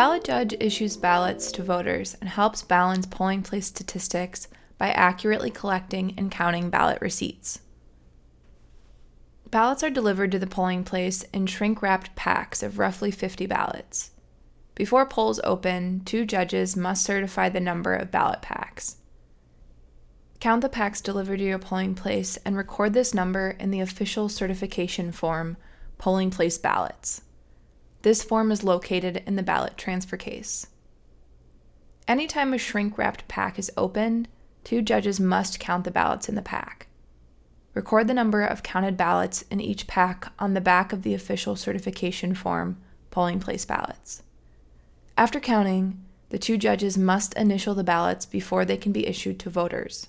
ballot judge issues ballots to voters and helps balance polling place statistics by accurately collecting and counting ballot receipts. Ballots are delivered to the polling place in shrink wrapped packs of roughly 50 ballots. Before polls open, two judges must certify the number of ballot packs. Count the packs delivered to your polling place and record this number in the official certification form, Polling Place Ballots. This form is located in the ballot transfer case. Anytime a shrink wrapped pack is opened, two judges must count the ballots in the pack. Record the number of counted ballots in each pack on the back of the official certification form, Polling Place Ballots. After counting, the two judges must initial the ballots before they can be issued to voters.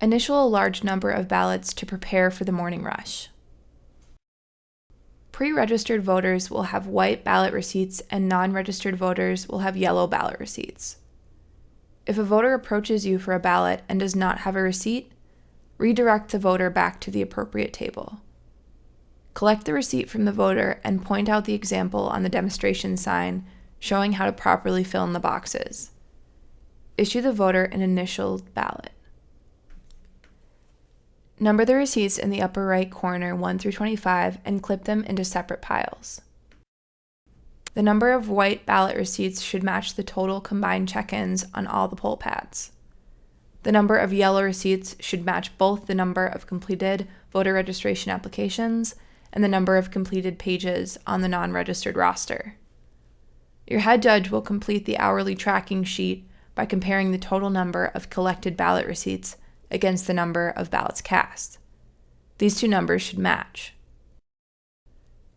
Initial a large number of ballots to prepare for the morning rush. Pre-registered voters will have white ballot receipts and non-registered voters will have yellow ballot receipts. If a voter approaches you for a ballot and does not have a receipt, redirect the voter back to the appropriate table. Collect the receipt from the voter and point out the example on the demonstration sign showing how to properly fill in the boxes. Issue the voter an initialed ballot. Number the receipts in the upper right corner 1 through 25 and clip them into separate piles. The number of white ballot receipts should match the total combined check-ins on all the poll pads. The number of yellow receipts should match both the number of completed voter registration applications and the number of completed pages on the non-registered roster. Your head judge will complete the hourly tracking sheet by comparing the total number of collected ballot receipts against the number of ballots cast. These two numbers should match.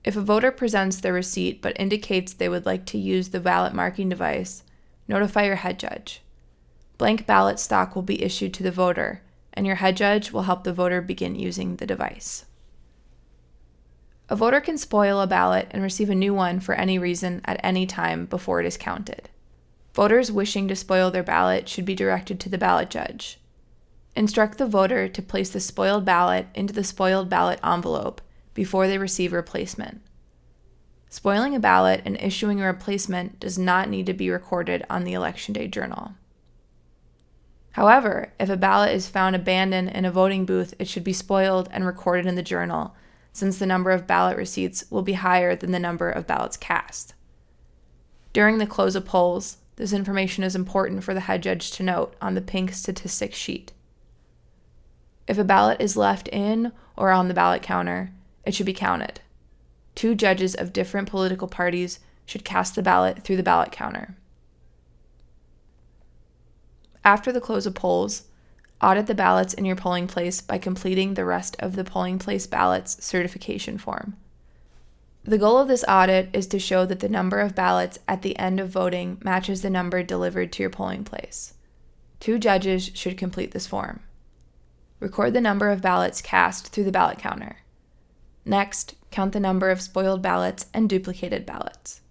If a voter presents their receipt but indicates they would like to use the ballot marking device, notify your head judge. Blank ballot stock will be issued to the voter, and your head judge will help the voter begin using the device. A voter can spoil a ballot and receive a new one for any reason at any time before it is counted. Voters wishing to spoil their ballot should be directed to the ballot judge. Instruct the voter to place the spoiled ballot into the spoiled ballot envelope before they receive replacement. Spoiling a ballot and issuing a replacement does not need to be recorded on the Election Day Journal. However, if a ballot is found abandoned in a voting booth, it should be spoiled and recorded in the journal, since the number of ballot receipts will be higher than the number of ballots cast. During the close of polls, this information is important for the head judge to note on the pink statistics sheet. If a ballot is left in or on the ballot counter, it should be counted. Two judges of different political parties should cast the ballot through the ballot counter. After the close of polls, audit the ballots in your polling place by completing the rest of the polling place ballots certification form. The goal of this audit is to show that the number of ballots at the end of voting matches the number delivered to your polling place. Two judges should complete this form. Record the number of ballots cast through the ballot counter. Next, count the number of spoiled ballots and duplicated ballots.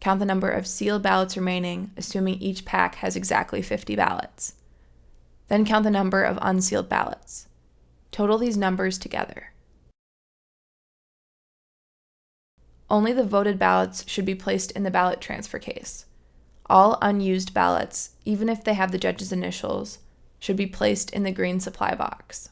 Count the number of sealed ballots remaining, assuming each pack has exactly 50 ballots. Then count the number of unsealed ballots. Total these numbers together. Only the voted ballots should be placed in the ballot transfer case. All unused ballots, even if they have the judge's initials, should be placed in the green supply box.